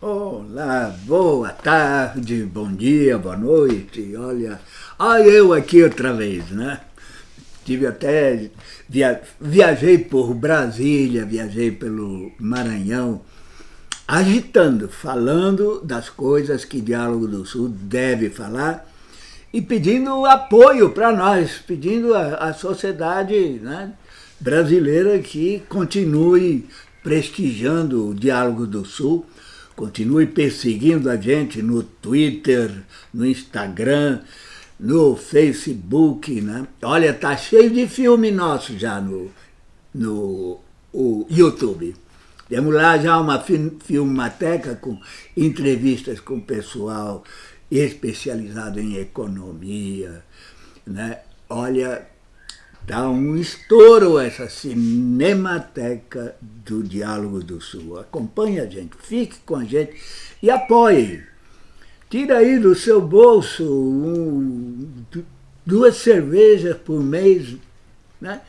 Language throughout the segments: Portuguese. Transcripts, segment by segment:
Olá, boa tarde, bom dia, boa noite. Olha, olha eu aqui outra vez, né? Tive até, via, viajei por Brasília, viajei pelo Maranhão, agitando, falando das coisas que Diálogo do Sul deve falar e pedindo apoio para nós, pedindo à sociedade né, brasileira que continue prestigiando o Diálogo do Sul, continue perseguindo a gente no Twitter, no Instagram, no Facebook, né? Olha, tá cheio de filme nosso já no, no o YouTube. Temos lá já uma filmateca com entrevistas com pessoal especializado em economia, né? Olha, Dá um estouro essa Cinemateca do Diálogo do Sul. Acompanhe a gente, fique com a gente e apoie. Tira aí do seu bolso um, duas cervejas por mês, né?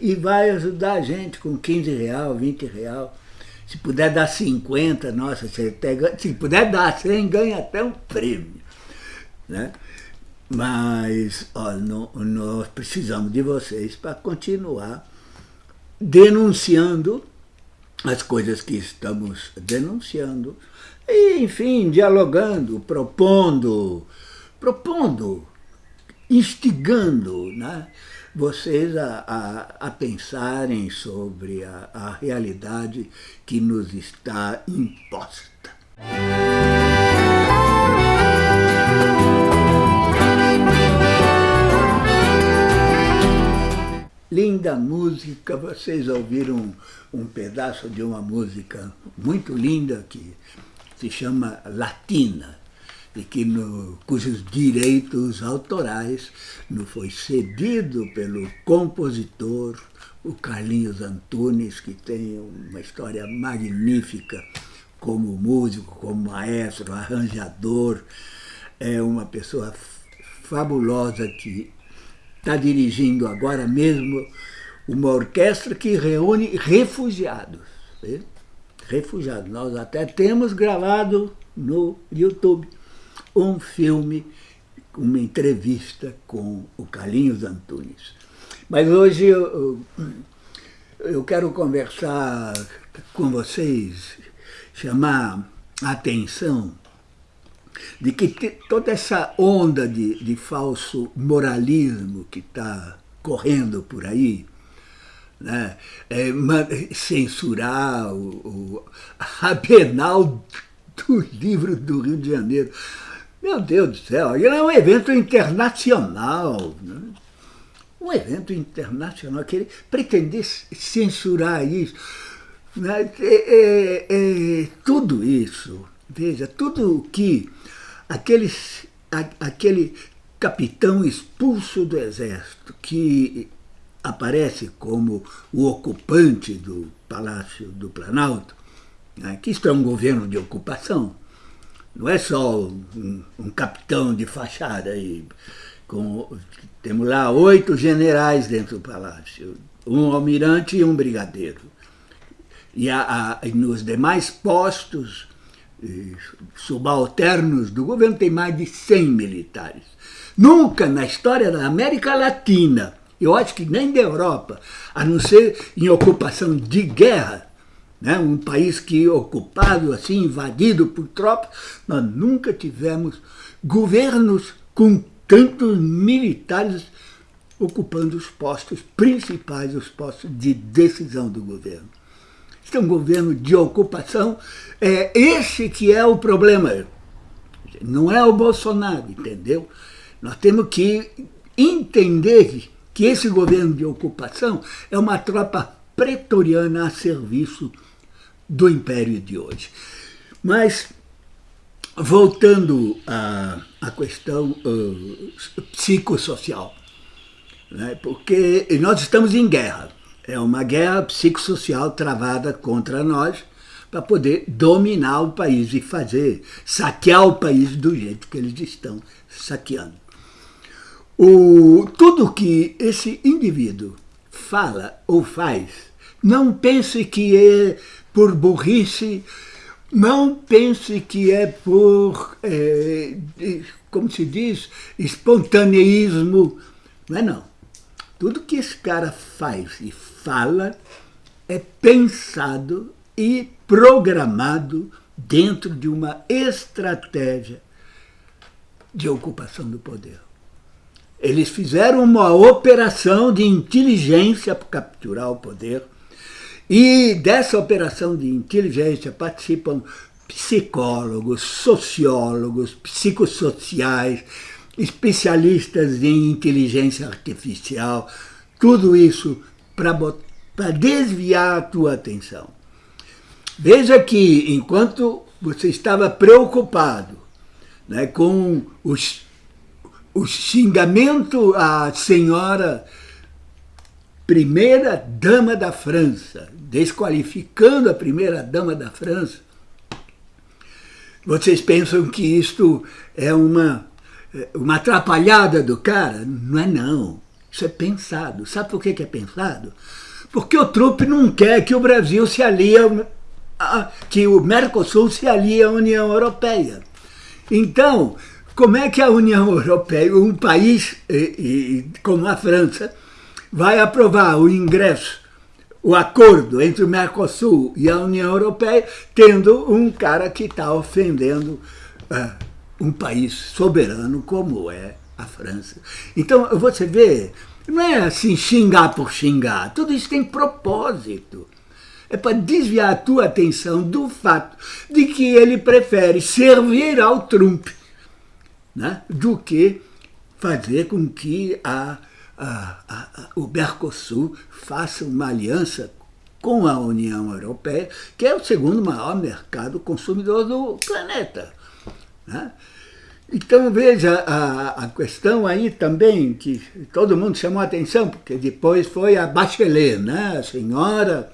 E vai ajudar a gente com 15 real, 20 real. Se puder dar 50, nossa, se, até, se puder dar 100, ganha até um prêmio. Né? Mas ó, no, nós precisamos de vocês para continuar denunciando as coisas que estamos denunciando, e, enfim, dialogando, propondo, propondo, instigando né, vocês a, a, a pensarem sobre a, a realidade que nos está imposta. Linda música, vocês ouviram um pedaço de uma música muito linda que se chama Latina, e que no, cujos direitos autorais não foi cedido pelo compositor, o Carlinhos Antunes, que tem uma história magnífica como músico, como maestro, arranjador, é uma pessoa fabulosa que está dirigindo agora mesmo uma orquestra que reúne refugiados. Refugiados. Nós até temos gravado no YouTube um filme, uma entrevista com o Carlinhos Antunes. Mas hoje eu, eu quero conversar com vocês, chamar a atenção de que toda essa onda de, de falso moralismo que está correndo por aí, né, é, censurar o, o, a penal do livro do Rio de Janeiro. Meu Deus do céu, ele é um evento internacional, né? um evento internacional, que ele pretender censurar isso, né? é, é, é, tudo isso, veja, tudo o que aquele, aquele capitão expulso do exército que aparece como o ocupante do Palácio do Planalto, né, que isto é um governo de ocupação, não é só um, um capitão de fachada. Aí, com, temos lá oito generais dentro do palácio, um almirante e um brigadeiro. E a, a, nos demais postos subalternos do governo tem mais de 100 militares. Nunca na história da América Latina, eu acho que nem da Europa, a não ser em ocupação de guerra, né, um país que ocupado, assim, invadido por tropas, nós nunca tivemos governos com tantos militares ocupando os postos principais, os postos de decisão do governo que é um governo de ocupação, é esse que é o problema. Não é o Bolsonaro, entendeu? Nós temos que entender que esse governo de ocupação é uma tropa pretoriana a serviço do império de hoje. Mas, voltando à, à questão uh, psicossocial, né, porque nós estamos em guerra. É uma guerra psicossocial travada contra nós para poder dominar o país e fazer, saquear o país do jeito que eles estão saqueando. O, tudo que esse indivíduo fala ou faz, não pense que é por burrice Não pense que é por, é, como se diz, espontaneísmo. Não é não. Tudo que esse cara faz e fala é pensado e programado dentro de uma estratégia de ocupação do poder. Eles fizeram uma operação de inteligência para capturar o poder, e dessa operação de inteligência participam psicólogos, sociólogos, psicossociais, especialistas em inteligência artificial, tudo isso para desviar a tua atenção. Veja que enquanto você estava preocupado né, com os, o xingamento à senhora primeira dama da França, desqualificando a primeira dama da França, vocês pensam que isto é uma, uma atrapalhada do cara? Não é não. Isso é pensado. Sabe por que é pensado? Porque o trupe não quer que o Brasil se alie, a, que o Mercosul se alie à União Europeia. Então, como é que a União Europeia, um país e, e, como a França, vai aprovar o ingresso, o acordo entre o Mercosul e a União Europeia, tendo um cara que está ofendendo uh, um país soberano como é a França. Então, você vê, não é assim xingar por xingar, tudo isso tem propósito. É para desviar a tua atenção do fato de que ele prefere servir ao Trump né, do que fazer com que a a, a, o Mercosul faça uma aliança com a União Europeia, que é o segundo maior mercado consumidor do planeta. Né? Então veja a, a, questão aí também, que todo mundo chamou a atenção, porque depois foi a Bachelet, né? a senhora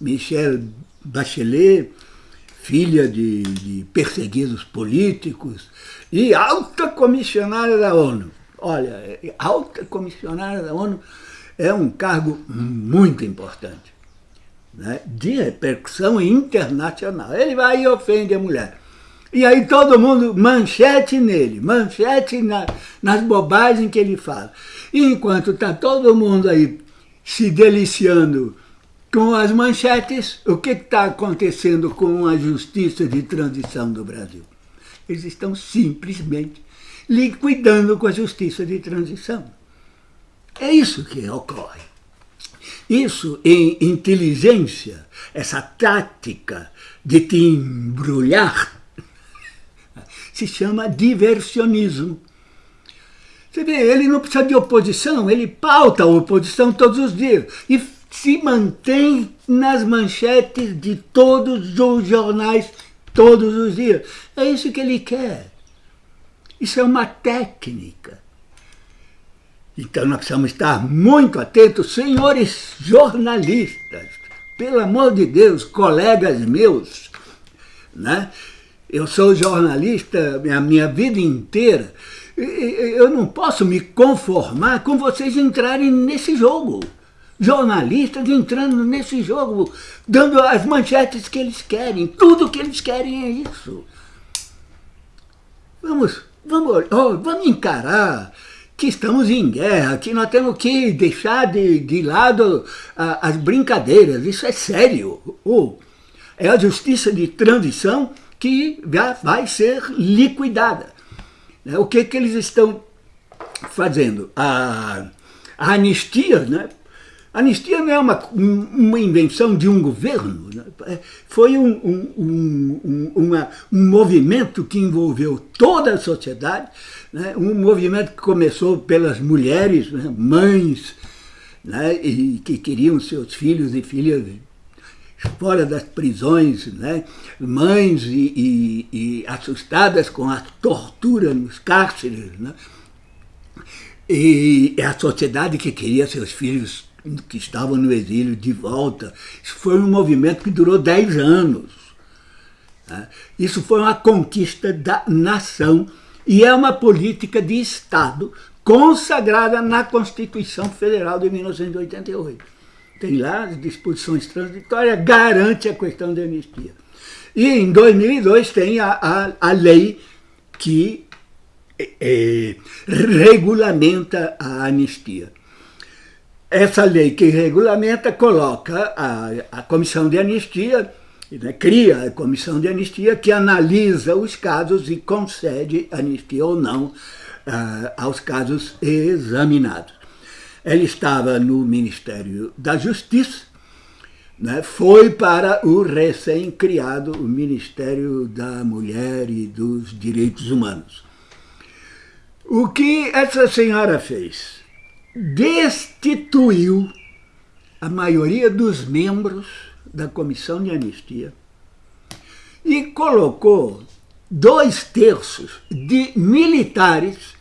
Michelle Bachelet, filha de, de perseguidos políticos e alta comissionária da ONU. Olha, alta comissionária da ONU é um cargo muito importante, né, de repercussão internacional. Ele vai e ofende a mulher. E aí todo mundo, manchete nele, manchete na, nas bobagens que ele fala. E enquanto está todo mundo aí se deliciando com as manchetes, o que está acontecendo com a justiça de transição do Brasil? Eles estão simplesmente liquidando com a justiça de transição. É isso que ocorre. Isso em inteligência, essa tática de te embrulhar, se chama diversionismo. Você vê, ele não precisa de oposição, ele pauta a oposição todos os dias e se mantém nas manchetes de todos os jornais todos os dias. É isso que ele quer. Isso é uma técnica. Então nós precisamos estar muito atentos, senhores jornalistas, pelo amor de Deus, colegas meus, né? Eu sou jornalista a minha vida inteira, eu não posso me conformar com vocês entrarem nesse jogo. Jornalistas entrando nesse jogo, dando as manchetes que eles querem, tudo que eles querem é isso. Vamos Vamos, oh, vamos encarar que estamos em guerra, que nós temos que deixar de, de lado a, as brincadeiras, isso é sério. Oh, é a justiça de transição que vai ser liquidada. Né, o que, que eles estão fazendo? A, a anistia, né? Anistia não é uma, uma invenção de um governo, né? É, foi um, um, um, uma, um movimento que envolveu toda a sociedade, né? um movimento que começou pelas mulheres, né? mães, né? e que queriam seus filhos e filhas fora das prisões, né? mães e, e, e assustadas com a tortura nos cárceres, né? e a sociedade que queria seus filhos que estavam no exílio de volta. Isso foi um movimento que durou 10 anos. Né? Isso foi uma conquista da nação e é uma política de Estado consagrada na Constituição Federal de 1988. Tem lá disposições transitórias, garante a questão da anistia. E em 2002 tem a, a, a lei que é, regulamenta a anistia. Essa lei que regulamenta coloca a, a comissão de anistia, né, cria a comissão de anistia que analisa os casos e concede anistia ou não uh, aos casos examinados. Ela estava no Ministério da Justiça, né, foi para o recém-criado Ministério da Mulher e dos Direitos Humanos. O que essa senhora fez? destituiu a maioria dos membros da comissão de anistia e colocou dois terços de militares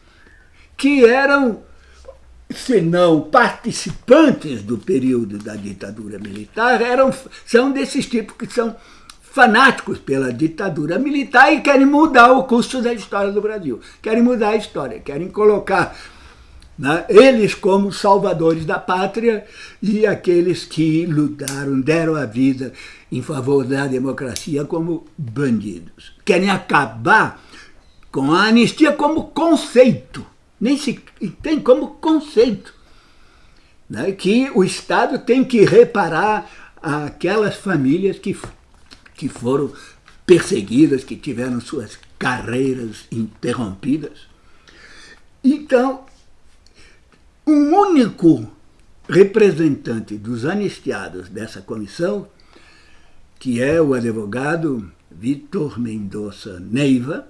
que eram, se não participantes do período da ditadura militar, eram, são desses tipos que são fanáticos pela ditadura militar e querem mudar o curso da história do Brasil. Querem mudar a história, querem colocar né? eles como salvadores da pátria e aqueles que lutaram, deram a vida em favor da democracia como bandidos. Querem acabar com a anistia como conceito, nem se tem como conceito, né? que o Estado tem que reparar aquelas famílias que, que foram perseguidas, que tiveram suas carreiras interrompidas. Então, um único representante dos anistiados dessa comissão, que é o advogado Vitor Mendonça Neiva,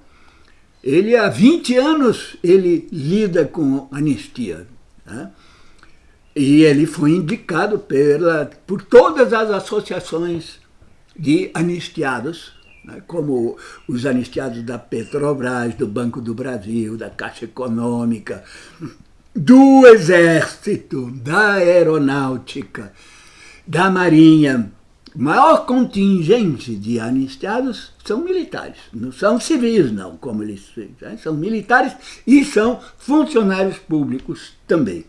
ele há 20 anos ele lida com anistia. Né? E ele foi indicado pela, por todas as associações de anistiados, né? como os anistiados da Petrobras, do Banco do Brasil, da Caixa Econômica, do Exército, da Aeronáutica, da Marinha, maior contingente de anistiados são militares, não são civis não, como eles né? são militares e são funcionários públicos também.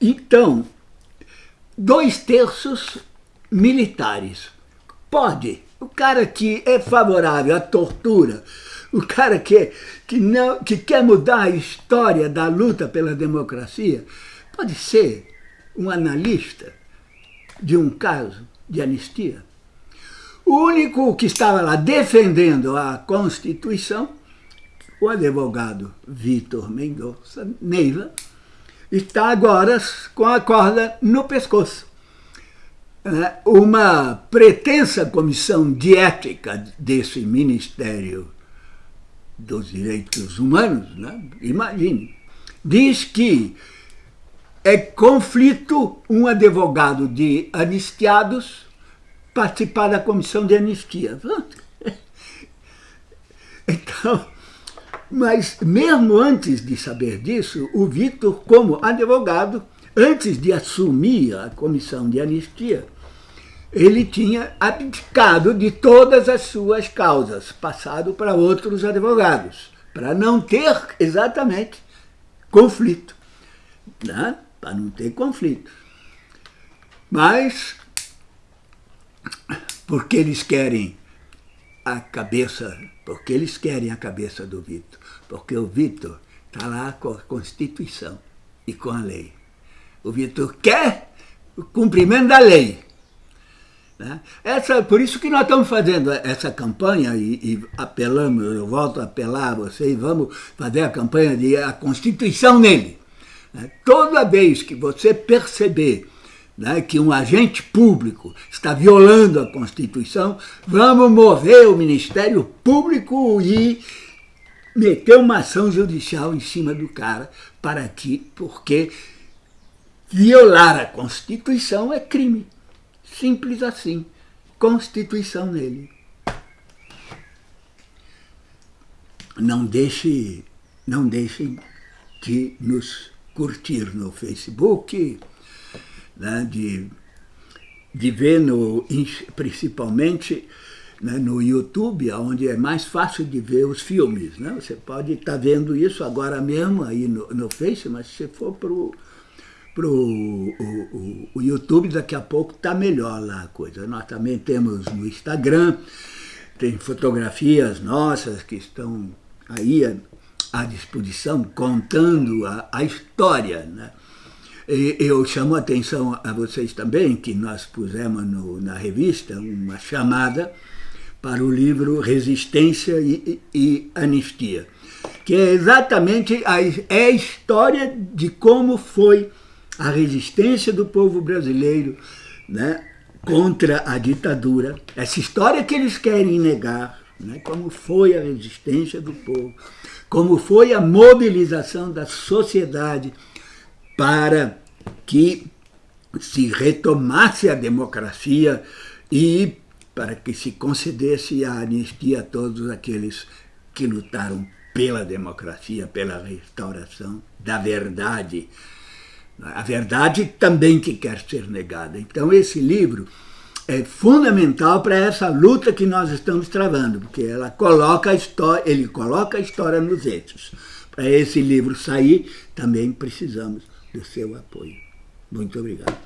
Então, dois terços militares. Pode, o cara que é favorável à tortura, o cara que, que, não, que quer mudar a história da luta pela democracia pode ser um analista de um caso de anistia. O único que estava lá defendendo a Constituição, o advogado Vitor Mendonça Neiva, está agora com a corda no pescoço. É, uma pretensa comissão de ética desse Ministério dos direitos humanos, né? imagine, diz que é conflito um advogado de anistiados participar da comissão de anistia. Então, mas mesmo antes de saber disso, o Vitor, como advogado, antes de assumir a comissão de anistia, ele tinha abdicado de todas as suas causas, passado para outros advogados, para não ter exatamente conflito, né? Para não ter conflito. Mas, porque eles querem a cabeça, porque eles querem a cabeça do Vitor, porque o Vitor está lá com a Constituição e com a lei. O Vitor quer o cumprimento da lei, né? Essa, por isso que nós estamos fazendo essa campanha e, e, apelamos, eu volto a apelar a vocês, vamos fazer a campanha de a Constituição nele. Né? Toda vez que você perceber né, que um agente público está violando a Constituição, vamos mover o Ministério Público e meter uma ação judicial em cima do cara, para que, porque violar a Constituição é crime. Simples assim. Constituição nele. Não deixe, não deixem de nos curtir no Facebook, né, de, de ver no, principalmente né, no YouTube, onde é mais fácil de ver os filmes. Né? Você pode estar tá vendo isso agora mesmo aí no, no Face, mas se for para o para o, o, YouTube, daqui a pouco está melhor lá a coisa. Nós também temos no Instagram, tem fotografias nossas que estão aí à disposição, contando a, a história. Né? E eu chamo a atenção a vocês também, que nós pusemos no, na revista uma chamada para o livro Resistência e, e, e Anistia, que é exatamente a, é a história de como foi a resistência do povo brasileiro né, contra a ditadura, essa história que eles querem negar, né, como foi a resistência do povo, como foi a mobilização da sociedade para que se retomasse a democracia e para que se concedesse a anistia a todos aqueles que lutaram pela democracia, pela restauração da verdade, a verdade também que quer ser negada. Então esse livro é fundamental para essa luta que nós estamos travando, porque ela coloca a história, ele coloca a história nos eixos. Para esse livro sair, também precisamos do seu apoio. Muito obrigado.